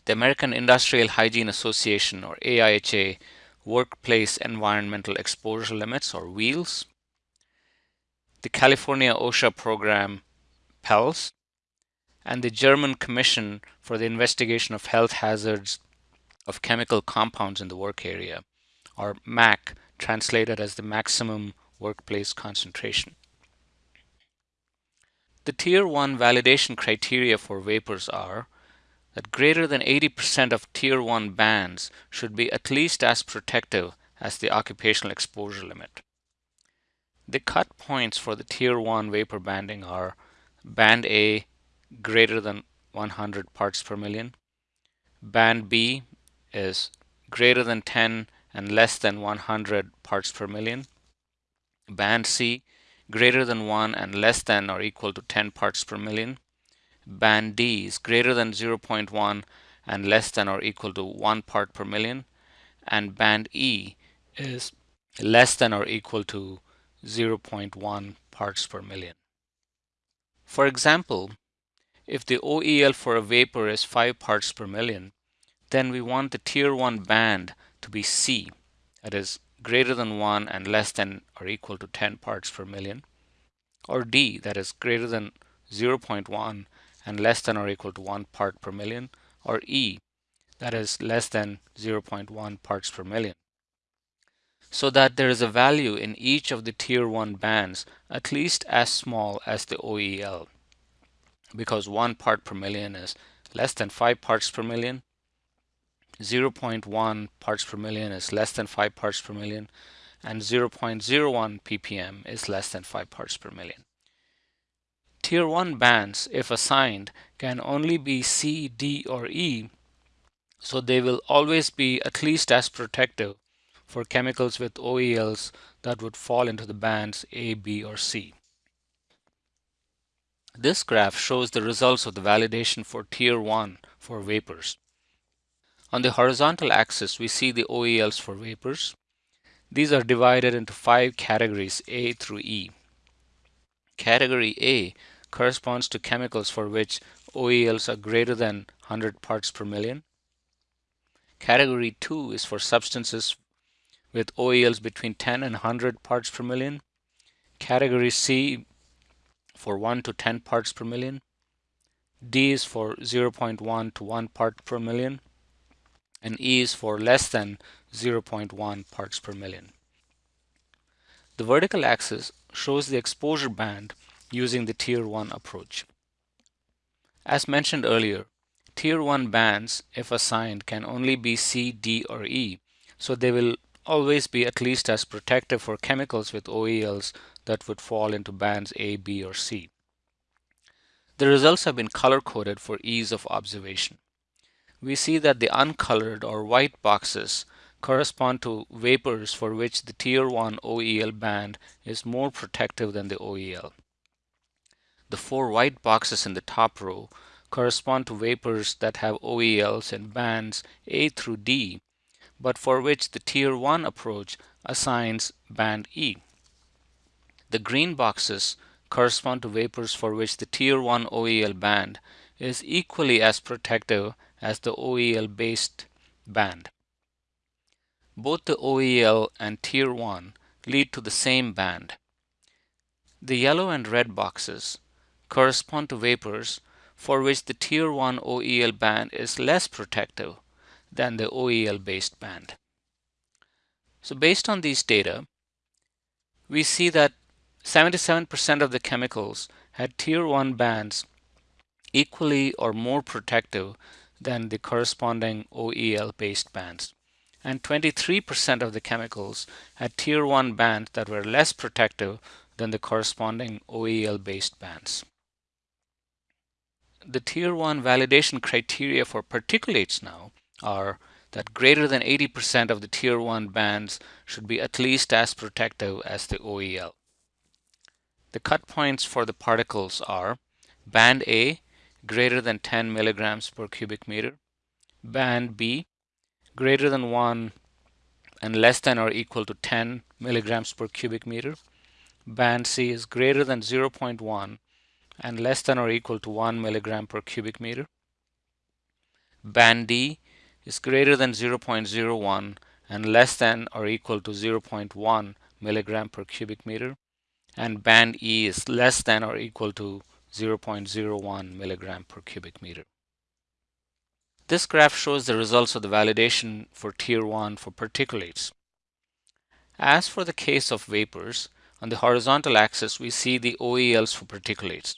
the American Industrial Hygiene Association or AIHA workplace environmental exposure limits or WEELs, the California OSHA program PELS, and the German Commission for the Investigation of Health Hazards of Chemical Compounds in the Work Area, or MAC, translated as the Maximum workplace concentration. The Tier 1 validation criteria for vapors are that greater than 80% of Tier 1 bands should be at least as protective as the occupational exposure limit. The cut points for the Tier 1 vapor banding are Band A greater than 100 parts per million, Band B is greater than 10 and less than 100 parts per million, Band C greater than 1 and less than or equal to 10 parts per million. Band D is greater than 0.1 and less than or equal to 1 part per million. And band E is less than or equal to 0.1 parts per million. For example, if the OEL for a vapor is 5 parts per million, then we want the tier 1 band to be C, that is greater than 1 and less than or equal to 10 parts per million. or D that is greater than 0.1 and less than or equal to 1 part per million or E that is less than 0.1 parts per million so that there is a value in each of the tier 1 bands at least as small as the OEL because 1 part per million is less than 5 parts per million 0.1 parts per million is less than 5 parts per million and 0.01 ppm is less than 5 parts per million. Tier 1 bands, if assigned, can only be C, D, or E, so they will always be at least as protective for chemicals with OELs that would fall into the bands A, B, or C. This graph shows the results of the validation for Tier 1 for vapors. On the horizontal axis, we see the OELs for vapors. These are divided into five categories A through E. Category A corresponds to chemicals for which OELs are greater than 100 parts per million. Category 2 is for substances with OELs between 10 and 100 parts per million. Category C for 1 to 10 parts per million. D is for 0.1 to 1 part per million and E is for less than 0.1 parts per million. The vertical axis shows the exposure band using the Tier 1 approach. As mentioned earlier, Tier 1 bands, if assigned, can only be C, D, or E, so they will always be at least as protective for chemicals with OELs that would fall into bands A, B, or C. The results have been color-coded for ease of observation we see that the uncolored or white boxes correspond to vapors for which the tier 1 OEL band is more protective than the OEL. The four white boxes in the top row correspond to vapors that have OELs in bands A through D, but for which the tier 1 approach assigns band E. The green boxes correspond to vapors for which the tier 1 OEL band is equally as protective as the OEL based band. Both the OEL and Tier 1 lead to the same band. The yellow and red boxes correspond to vapors for which the Tier 1 OEL band is less protective than the OEL based band. So based on these data, we see that 77% of the chemicals had Tier 1 bands equally or more protective than the corresponding OEL based bands. And 23% of the chemicals had tier 1 bands that were less protective than the corresponding OEL based bands. The tier 1 validation criteria for particulates now are that greater than 80% of the tier 1 bands should be at least as protective as the OEL. The cut points for the particles are band A greater than 10 milligrams per cubic meter. Band B, greater than 1 and less than or equal to 10 milligrams per cubic meter. Band C is greater than 0.1 and less than or equal to 1 milligram per cubic meter. Band D is greater than 0.01 and less than or equal to 0.1 milligram per cubic meter. And band E is less than or equal to 0.01 milligram per cubic meter. This graph shows the results of the validation for Tier 1 for particulates. As for the case of vapors, on the horizontal axis we see the OELs for particulates.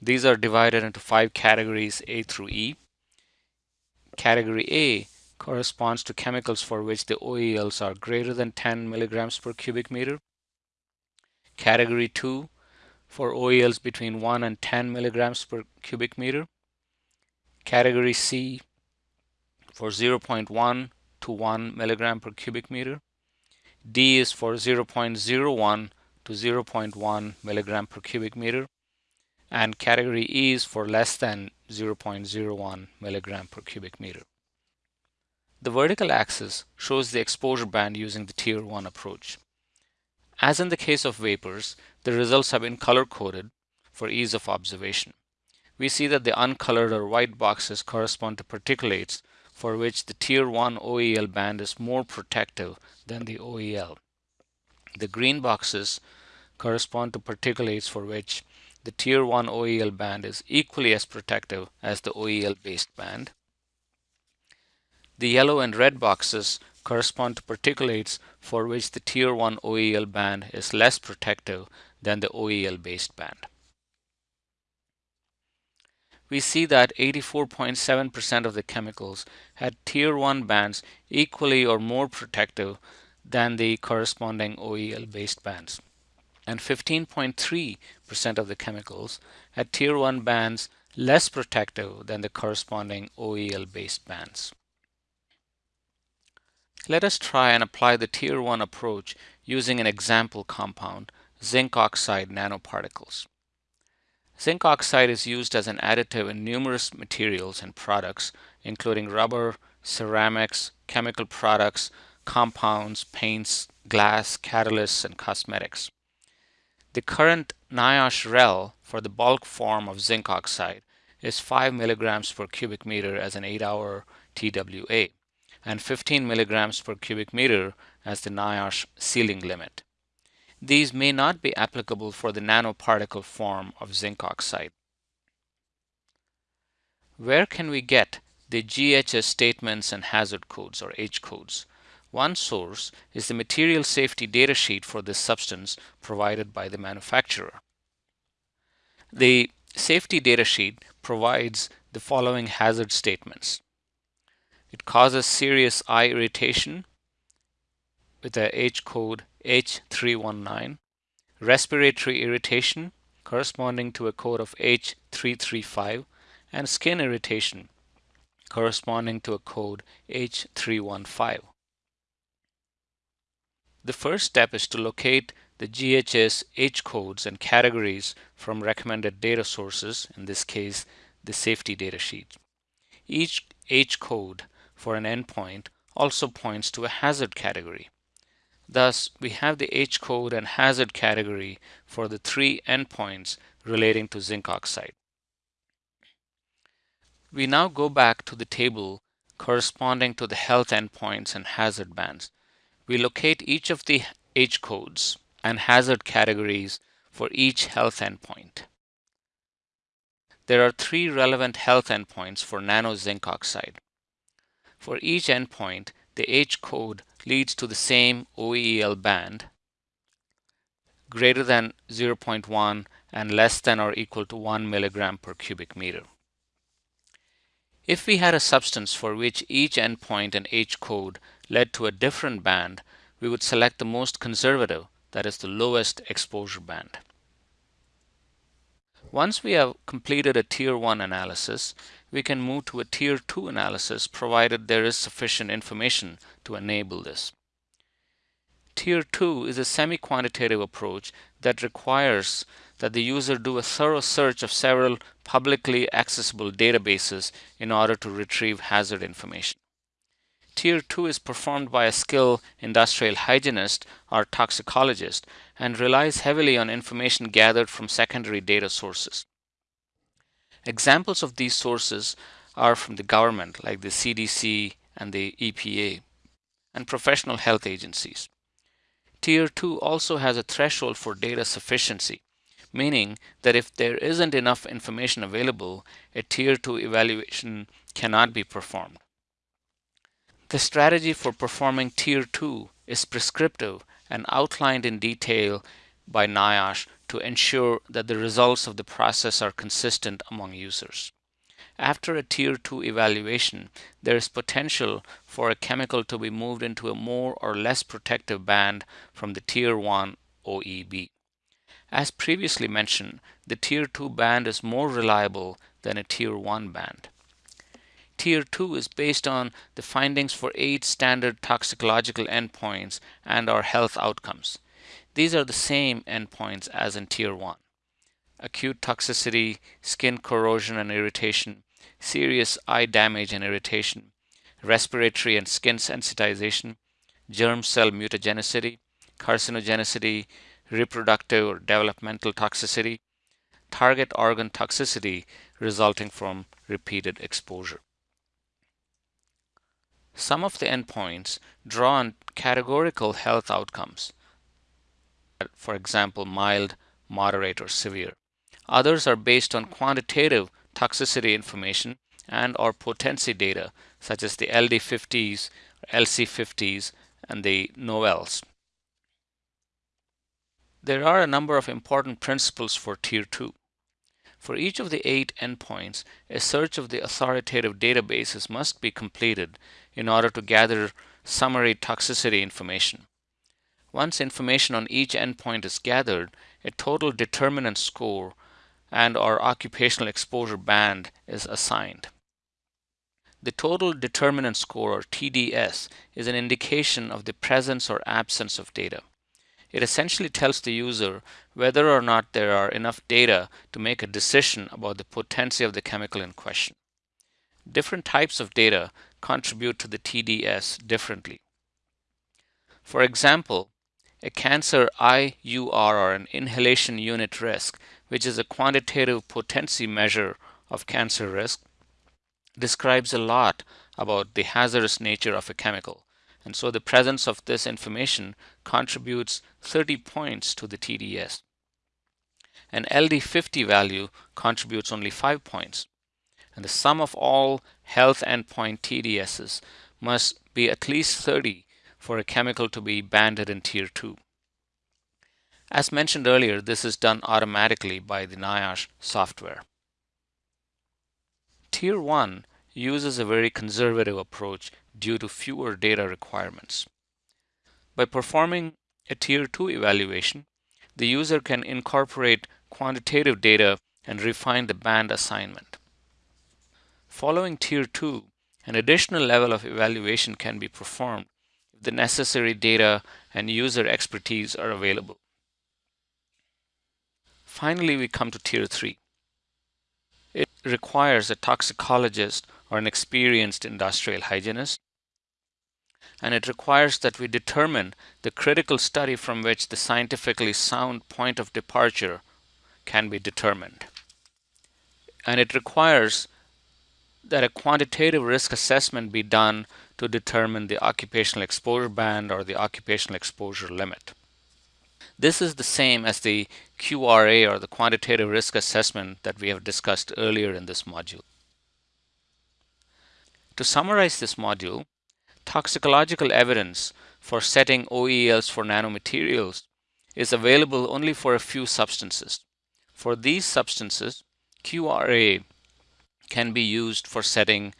These are divided into five categories A through E. Category A corresponds to chemicals for which the OELs are greater than 10 milligrams per cubic meter. Category 2 for OELs between 1 and 10 milligrams per cubic meter. Category C for 0.1 to 1 milligram per cubic meter. D is for 0.01 to 0.1 milligram per cubic meter. And category E is for less than 0.01 milligram per cubic meter. The vertical axis shows the exposure band using the tier 1 approach. As in the case of vapors, the results have been color-coded for ease of observation. We see that the uncolored or white boxes correspond to particulates for which the Tier 1 OEL band is more protective than the OEL. The green boxes correspond to particulates for which the Tier 1 OEL band is equally as protective as the OEL based band. The yellow and red boxes correspond to particulates for which the Tier 1 OEL band is less protective than the OEL based band. We see that 84.7% of the chemicals had Tier 1 bands equally or more protective than the corresponding OEL based bands and 15.3% of the chemicals had tier 1 bands less protective than the corresponding OEL based bands. Let us try and apply the tier 1 approach using an example compound, zinc oxide nanoparticles. Zinc oxide is used as an additive in numerous materials and products, including rubber, ceramics, chemical products, compounds, paints, glass, catalysts, and cosmetics. The current NIOSH REL for the bulk form of zinc oxide is 5 milligrams per cubic meter as an 8-hour TWA and 15 milligrams per cubic meter as the NIOSH ceiling limit. These may not be applicable for the nanoparticle form of zinc oxide. Where can we get the GHS statements and hazard codes or H codes? One source is the material safety data sheet for this substance provided by the manufacturer. The safety data sheet provides the following hazard statements. It causes serious eye irritation with a H code H319, respiratory irritation corresponding to a code of H335, and skin irritation corresponding to a code H315. The first step is to locate the GHS H codes and categories from recommended data sources, in this case, the safety data sheet. Each H code for an endpoint also points to a hazard category. Thus, we have the H code and hazard category for the three endpoints relating to zinc oxide. We now go back to the table corresponding to the health endpoints and hazard bands we locate each of the H codes and hazard categories for each health endpoint. There are three relevant health endpoints for nano zinc oxide. For each endpoint, the H code leads to the same OEL band greater than 0.1 and less than or equal to 1 milligram per cubic meter. If we had a substance for which each endpoint and H code led to a different band, we would select the most conservative, that is the lowest exposure band. Once we have completed a tier 1 analysis, we can move to a tier 2 analysis provided there is sufficient information to enable this. Tier 2 is a semi-quantitative approach that requires that the user do a thorough search of several publicly accessible databases in order to retrieve hazard information. Tier 2 is performed by a skilled industrial hygienist or toxicologist and relies heavily on information gathered from secondary data sources. Examples of these sources are from the government like the CDC and the EPA and professional health agencies. Tier 2 also has a threshold for data sufficiency, meaning that if there isn't enough information available, a Tier 2 evaluation cannot be performed. The strategy for performing Tier 2 is prescriptive and outlined in detail by NIOSH to ensure that the results of the process are consistent among users. After a Tier 2 evaluation, there is potential for a chemical to be moved into a more or less protective band from the Tier 1 OEB. As previously mentioned, the Tier 2 band is more reliable than a Tier 1 band. Tier 2 is based on the findings for eight standard toxicological endpoints and our health outcomes. These are the same endpoints as in Tier 1. Acute toxicity, skin corrosion and irritation, serious eye damage and irritation, respiratory and skin sensitization, germ cell mutagenicity, carcinogenicity, reproductive or developmental toxicity, target organ toxicity resulting from repeated exposure. Some of the endpoints draw on categorical health outcomes. For example, mild, moderate, or severe. Others are based on quantitative toxicity information and or potency data, such as the LD50s, LC50s, and the NOELs. There are a number of important principles for Tier 2. For each of the eight endpoints, a search of the authoritative databases must be completed in order to gather summary toxicity information. Once information on each endpoint is gathered, a total determinant score and or occupational exposure band is assigned. The total determinant score or TDS is an indication of the presence or absence of data. It essentially tells the user whether or not there are enough data to make a decision about the potency of the chemical in question. Different types of data contribute to the TDS differently. For example, a cancer IUR or an inhalation unit risk, which is a quantitative potency measure of cancer risk, describes a lot about the hazardous nature of a chemical. And so the presence of this information contributes 30 points to the TDS. An LD50 value contributes only 5 points. And the sum of all health endpoint TDSs must be at least 30 for a chemical to be banded in Tier 2. As mentioned earlier, this is done automatically by the NIOSH software. Tier 1 uses a very conservative approach due to fewer data requirements. By performing a Tier 2 evaluation, the user can incorporate quantitative data and refine the band assignment. Following Tier 2, an additional level of evaluation can be performed the necessary data and user expertise are available. Finally, we come to Tier 3. It requires a toxicologist or an experienced industrial hygienist and it requires that we determine the critical study from which the scientifically sound point of departure can be determined. And it requires that a quantitative risk assessment be done to determine the occupational exposure band or the occupational exposure limit. This is the same as the QRA or the quantitative risk assessment that we have discussed earlier in this module. To summarize this module, toxicological evidence for setting OELs for nanomaterials is available only for a few substances. For these substances, QRA can be used for setting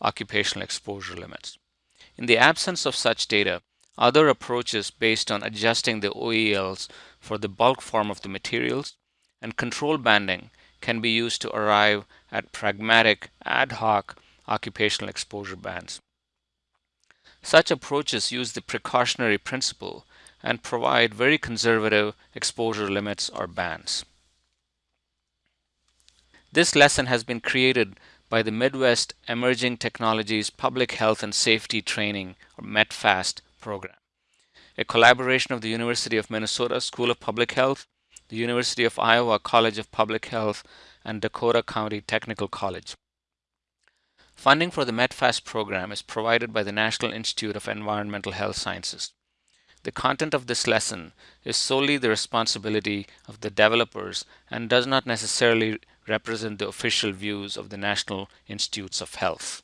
occupational exposure limits. In the absence of such data, other approaches based on adjusting the OELs for the bulk form of the materials and control banding can be used to arrive at pragmatic ad hoc occupational exposure bands. Such approaches use the precautionary principle and provide very conservative exposure limits or bands. This lesson has been created by the Midwest Emerging Technologies Public Health and Safety Training, or METPHAST program, a collaboration of the University of Minnesota School of Public Health, the University of Iowa College of Public Health, and Dakota County Technical College. Funding for the METPHAST program is provided by the National Institute of Environmental Health Sciences. The content of this lesson is solely the responsibility of the developers and does not necessarily represent the official views of the National Institutes of Health.